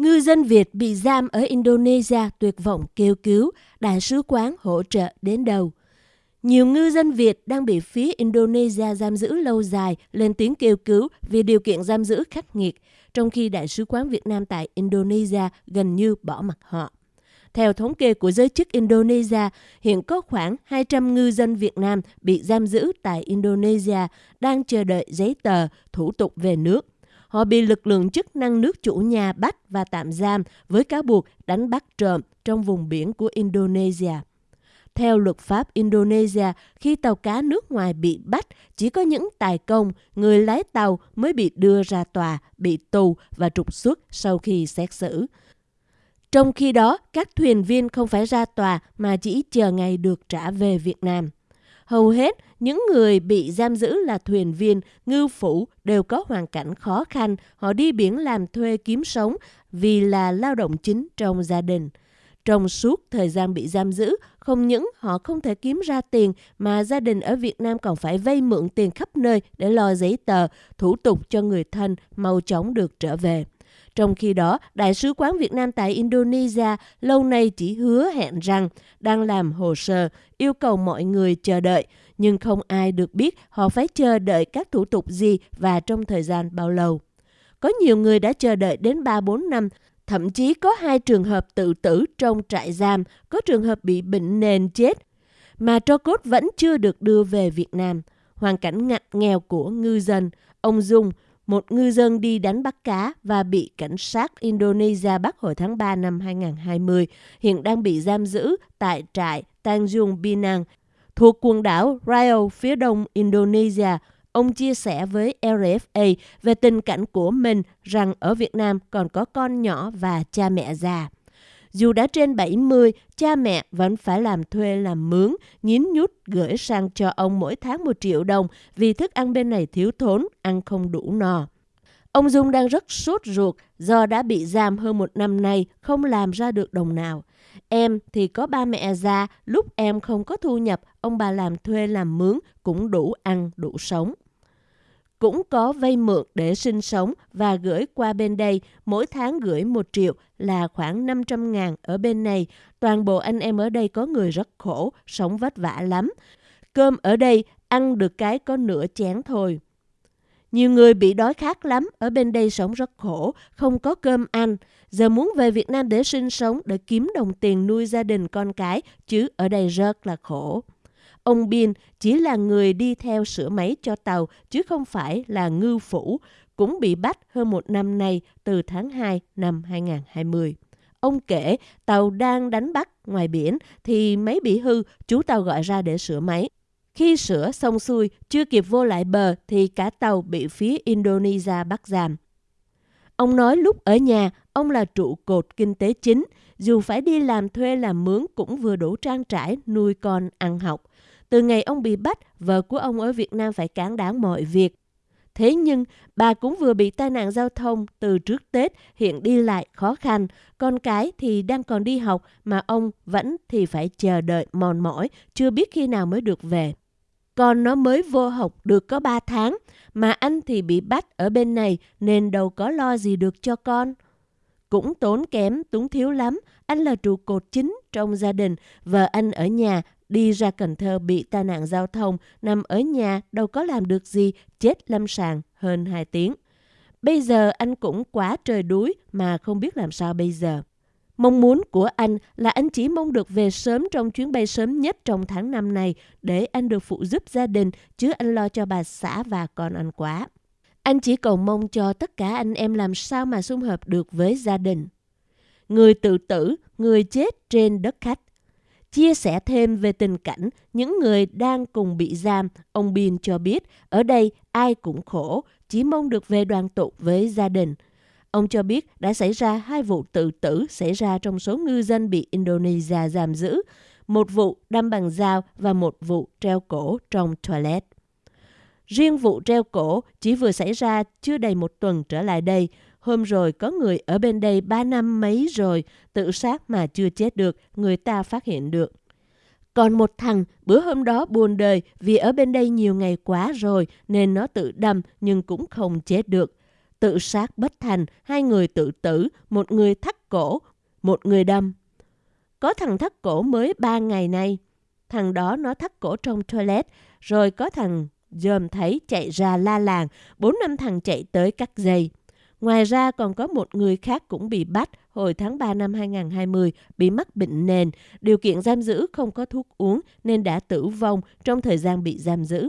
Ngư dân Việt bị giam ở Indonesia tuyệt vọng kêu cứu, đại sứ quán hỗ trợ đến đầu. Nhiều ngư dân Việt đang bị phía Indonesia giam giữ lâu dài lên tiếng kêu cứu vì điều kiện giam giữ khắc nghiệt, trong khi Đại sứ quán Việt Nam tại Indonesia gần như bỏ mặt họ. Theo thống kê của giới chức Indonesia, hiện có khoảng 200 ngư dân Việt Nam bị giam giữ tại Indonesia đang chờ đợi giấy tờ, thủ tục về nước. Họ bị lực lượng chức năng nước chủ nhà bắt và tạm giam với cáo buộc đánh bắt trộm trong vùng biển của Indonesia. Theo luật pháp Indonesia, khi tàu cá nước ngoài bị bắt, chỉ có những tài công, người lái tàu mới bị đưa ra tòa, bị tù và trục xuất sau khi xét xử. Trong khi đó, các thuyền viên không phải ra tòa mà chỉ chờ ngày được trả về Việt Nam. Hầu hết những người bị giam giữ là thuyền viên, ngư phủ đều có hoàn cảnh khó khăn, họ đi biển làm thuê kiếm sống vì là lao động chính trong gia đình. Trong suốt thời gian bị giam giữ, không những họ không thể kiếm ra tiền mà gia đình ở Việt Nam còn phải vay mượn tiền khắp nơi để lo giấy tờ, thủ tục cho người thân mau chóng được trở về. Trong khi đó, Đại sứ quán Việt Nam tại Indonesia lâu nay chỉ hứa hẹn rằng đang làm hồ sơ, yêu cầu mọi người chờ đợi, nhưng không ai được biết họ phải chờ đợi các thủ tục gì và trong thời gian bao lâu. Có nhiều người đã chờ đợi đến 3-4 năm, thậm chí có hai trường hợp tự tử trong trại giam, có trường hợp bị bệnh nền chết, mà tro cốt vẫn chưa được đưa về Việt Nam. Hoàn cảnh ngặt nghèo của ngư dân, ông Dung, một ngư dân đi đánh bắt cá và bị cảnh sát Indonesia bắt hồi tháng 3 năm 2020, hiện đang bị giam giữ tại trại Tanjung Pinang thuộc quần đảo Riau phía đông Indonesia. Ông chia sẻ với RFA về tình cảnh của mình rằng ở Việt Nam còn có con nhỏ và cha mẹ già. Dù đã trên 70, cha mẹ vẫn phải làm thuê làm mướn, nhín nhút gửi sang cho ông mỗi tháng một triệu đồng vì thức ăn bên này thiếu thốn, ăn không đủ no. Ông Dung đang rất sốt ruột do đã bị giam hơn một năm nay, không làm ra được đồng nào. Em thì có ba mẹ già, lúc em không có thu nhập, ông bà làm thuê làm mướn cũng đủ ăn, đủ sống cũng có vay mượn để sinh sống và gửi qua bên đây, mỗi tháng gửi một triệu là khoảng 500 ngàn ở bên này. Toàn bộ anh em ở đây có người rất khổ, sống vất vả lắm. Cơm ở đây ăn được cái có nửa chén thôi. Nhiều người bị đói khát lắm, ở bên đây sống rất khổ, không có cơm ăn. Giờ muốn về Việt Nam để sinh sống, để kiếm đồng tiền nuôi gia đình con cái, chứ ở đây rất là khổ. Ông Bin chỉ là người đi theo sửa máy cho tàu chứ không phải là ngư phủ, cũng bị bắt hơn một năm nay từ tháng 2 năm 2020. Ông kể tàu đang đánh bắt ngoài biển thì máy bị hư, chú tàu gọi ra để sửa máy. Khi sửa xong xuôi, chưa kịp vô lại bờ thì cả tàu bị phía Indonesia bắt giam. Ông nói lúc ở nhà, ông là trụ cột kinh tế chính, dù phải đi làm thuê làm mướn cũng vừa đủ trang trải nuôi con ăn học. Từ ngày ông bị bắt, vợ của ông ở Việt Nam phải cản đáng mọi việc. Thế nhưng, bà cũng vừa bị tai nạn giao thông từ trước Tết, hiện đi lại khó khăn. Con cái thì đang còn đi học, mà ông vẫn thì phải chờ đợi mòn mỏi, chưa biết khi nào mới được về. Con nó mới vô học được có 3 tháng, mà anh thì bị bắt ở bên này nên đâu có lo gì được cho con. Cũng tốn kém, túng thiếu lắm, anh là trụ cột chính trong gia đình, vợ anh ở nhà đi ra Cần Thơ bị tai nạn giao thông, nằm ở nhà đâu có làm được gì, chết lâm sàng hơn 2 tiếng. Bây giờ anh cũng quá trời đuối mà không biết làm sao bây giờ. Mong muốn của anh là anh chỉ mong được về sớm trong chuyến bay sớm nhất trong tháng năm này để anh được phụ giúp gia đình chứ anh lo cho bà xã và con anh quá. Anh chỉ cầu mong cho tất cả anh em làm sao mà xung hợp được với gia đình. Người tự tử, người chết trên đất khách. Chia sẻ thêm về tình cảnh những người đang cùng bị giam, ông Bin cho biết ở đây ai cũng khổ, chỉ mong được về đoàn tụ với gia đình. Ông cho biết đã xảy ra hai vụ tự tử xảy ra trong số ngư dân bị Indonesia giam giữ, một vụ đâm bằng dao và một vụ treo cổ trong toilet. Riêng vụ treo cổ chỉ vừa xảy ra chưa đầy một tuần trở lại đây, Hôm rồi có người ở bên đây ba năm mấy rồi, tự sát mà chưa chết được, người ta phát hiện được. Còn một thằng bữa hôm đó buồn đời vì ở bên đây nhiều ngày quá rồi nên nó tự đâm nhưng cũng không chết được. tự sát bất thành, hai người tự tử, một người thắt cổ, một người đâm. Có thằng thắt cổ mới ba ngày nay. Thằng đó nó thắt cổ trong toilet, rồi có thằng dòm thấy chạy ra la làng, bốn năm thằng chạy tới cắt dây. Ngoài ra còn có một người khác cũng bị bắt hồi tháng 3 năm 2020 bị mắc bệnh nền, điều kiện giam giữ không có thuốc uống nên đã tử vong trong thời gian bị giam giữ.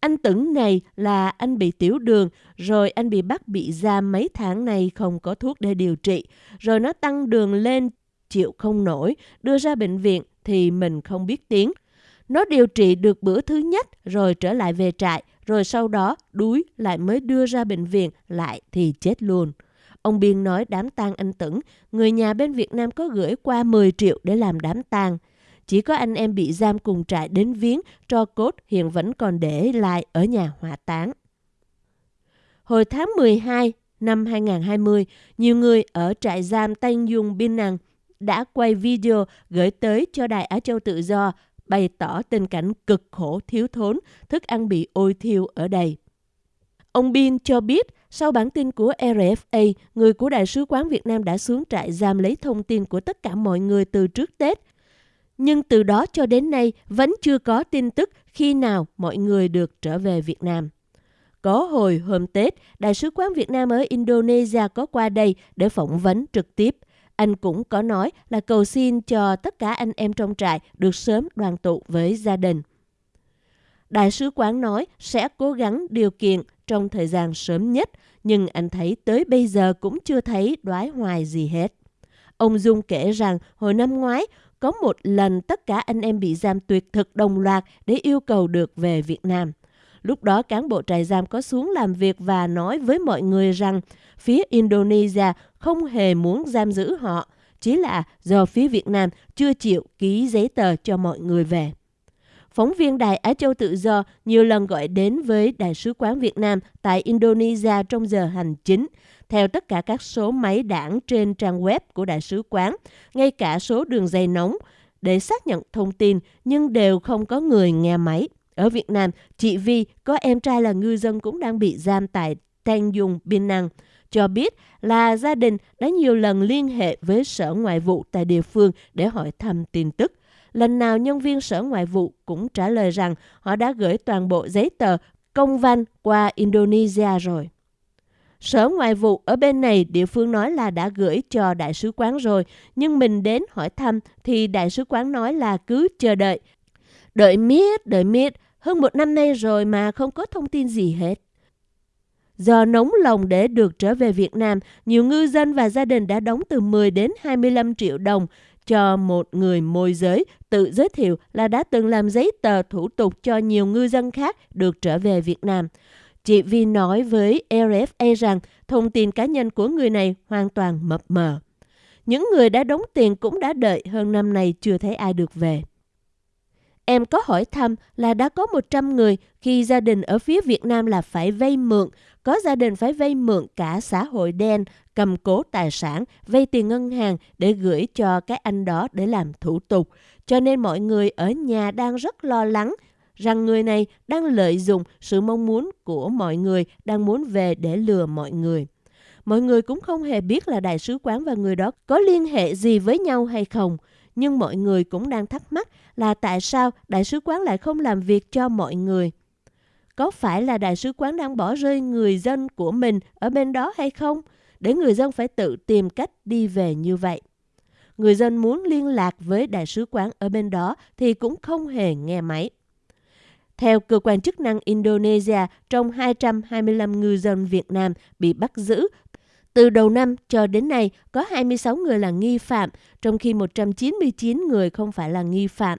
Anh Tửng này là anh bị tiểu đường, rồi anh bị bắt bị giam mấy tháng này không có thuốc để điều trị, rồi nó tăng đường lên chịu không nổi, đưa ra bệnh viện thì mình không biết tiếng. Nó điều trị được bữa thứ nhất rồi trở lại về trại, rồi sau đó đuối lại mới đưa ra bệnh viện lại thì chết luôn. Ông Biên nói đám tang anh Tửng, người nhà bên Việt Nam có gửi qua 10 triệu để làm đám tang. Chỉ có anh em bị giam cùng trại đến viếng, cho cốt hiện vẫn còn để lại ở nhà hỏa táng. Hồi tháng 12 năm 2020, nhiều người ở trại giam Tây Dung Biên Năng đã quay video gửi tới cho Đài Á Châu Tự Do bày tỏ tình cảnh cực khổ thiếu thốn, thức ăn bị ôi thiêu ở đây. Ông Bin cho biết, sau bản tin của RFA, người của Đại sứ quán Việt Nam đã xuống trại giam lấy thông tin của tất cả mọi người từ trước Tết. Nhưng từ đó cho đến nay vẫn chưa có tin tức khi nào mọi người được trở về Việt Nam. Có hồi hôm Tết, Đại sứ quán Việt Nam ở Indonesia có qua đây để phỏng vấn trực tiếp – anh cũng có nói là cầu xin cho tất cả anh em trong trại được sớm đoàn tụ với gia đình. Đại sứ quán nói sẽ cố gắng điều kiện trong thời gian sớm nhất, nhưng anh thấy tới bây giờ cũng chưa thấy đoái hoài gì hết. Ông Dung kể rằng hồi năm ngoái, có một lần tất cả anh em bị giam tuyệt thực đồng loạt để yêu cầu được về Việt Nam. Lúc đó cán bộ trại giam có xuống làm việc và nói với mọi người rằng phía Indonesia không hề muốn giam giữ họ, chỉ là do phía Việt Nam chưa chịu ký giấy tờ cho mọi người về. Phóng viên Đài Á Châu Tự Do nhiều lần gọi đến với Đại sứ quán Việt Nam tại Indonesia trong giờ hành chính, theo tất cả các số máy đảng trên trang web của Đại sứ quán, ngay cả số đường dây nóng, để xác nhận thông tin nhưng đều không có người nghe máy. Ở Việt Nam, chị Vi có em trai là ngư dân cũng đang bị giam tại Tang Dung, Biên Năng cho biết là gia đình đã nhiều lần liên hệ với Sở Ngoại vụ tại địa phương để hỏi thăm tin tức. Lần nào nhân viên Sở Ngoại vụ cũng trả lời rằng họ đã gửi toàn bộ giấy tờ công văn qua Indonesia rồi. Sở Ngoại vụ ở bên này địa phương nói là đã gửi cho đại sứ quán rồi, nhưng mình đến hỏi thăm thì đại sứ quán nói là cứ chờ đợi. Đợi miết, đợi miết, hơn một năm nay rồi mà không có thông tin gì hết. Do nóng lòng để được trở về Việt Nam, nhiều ngư dân và gia đình đã đóng từ 10 đến 25 triệu đồng cho một người môi giới tự giới thiệu là đã từng làm giấy tờ thủ tục cho nhiều ngư dân khác được trở về Việt Nam. Chị Vi nói với RFA rằng thông tin cá nhân của người này hoàn toàn mập mờ. Những người đã đóng tiền cũng đã đợi hơn năm nay chưa thấy ai được về. Em có hỏi thăm là đã có 100 người khi gia đình ở phía Việt Nam là phải vay mượn, có gia đình phải vay mượn cả xã hội đen, cầm cố tài sản, vay tiền ngân hàng để gửi cho cái anh đó để làm thủ tục. Cho nên mọi người ở nhà đang rất lo lắng rằng người này đang lợi dụng sự mong muốn của mọi người, đang muốn về để lừa mọi người. Mọi người cũng không hề biết là đại sứ quán và người đó có liên hệ gì với nhau hay không nhưng mọi người cũng đang thắc mắc là tại sao đại sứ quán lại không làm việc cho mọi người. Có phải là đại sứ quán đang bỏ rơi người dân của mình ở bên đó hay không? Để người dân phải tự tìm cách đi về như vậy. Người dân muốn liên lạc với đại sứ quán ở bên đó thì cũng không hề nghe máy. Theo cơ quan chức năng Indonesia, trong 225 ngư dân Việt Nam bị bắt giữ từ đầu năm cho đến nay, có 26 người là nghi phạm, trong khi 199 người không phải là nghi phạm.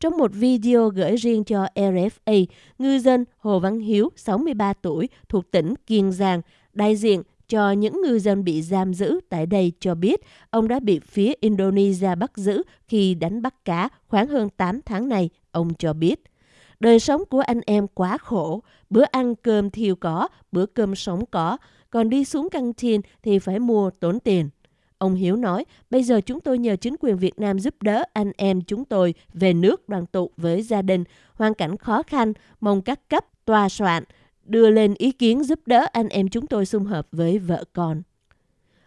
Trong một video gửi riêng cho RFA, ngư dân Hồ Văn Hiếu, 63 tuổi, thuộc tỉnh Kiên Giang, đại diện cho những ngư dân bị giam giữ tại đây cho biết ông đã bị phía Indonesia bắt giữ khi đánh bắt cá khoảng hơn 8 tháng này, ông cho biết. Đời sống của anh em quá khổ, bữa ăn cơm thiêu có, bữa cơm sống có, còn đi xuống căng tin thì phải mua tốn tiền. Ông Hiếu nói, bây giờ chúng tôi nhờ chính quyền Việt Nam giúp đỡ anh em chúng tôi về nước đoàn tụ với gia đình, hoàn cảnh khó khăn, mong các cấp, tòa soạn đưa lên ý kiến giúp đỡ anh em chúng tôi xung hợp với vợ con.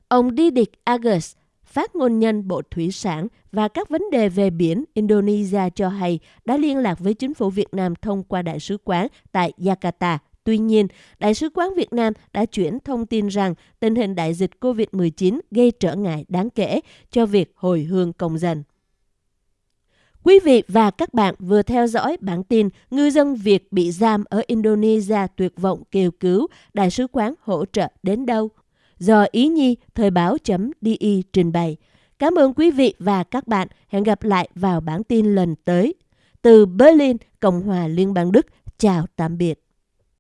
Ông Didik Agus, phát ngôn nhân Bộ Thủy sản và các vấn đề về biển Indonesia cho hay đã liên lạc với chính phủ Việt Nam thông qua đại sứ quán tại Jakarta. Tuy nhiên, Đại sứ quán Việt Nam đã chuyển thông tin rằng tình hình đại dịch COVID-19 gây trở ngại đáng kể cho việc hồi hương công dân. Quý vị và các bạn vừa theo dõi bản tin ngư dân Việt bị giam ở Indonesia tuyệt vọng kêu cứu, đại sứ quán hỗ trợ đến đâu? Do Ý Nhi Thời báo.di trình bày. Cảm ơn quý vị và các bạn. Hẹn gặp lại vào bản tin lần tới. Từ Berlin, Cộng hòa Liên bang Đức. Chào tạm biệt.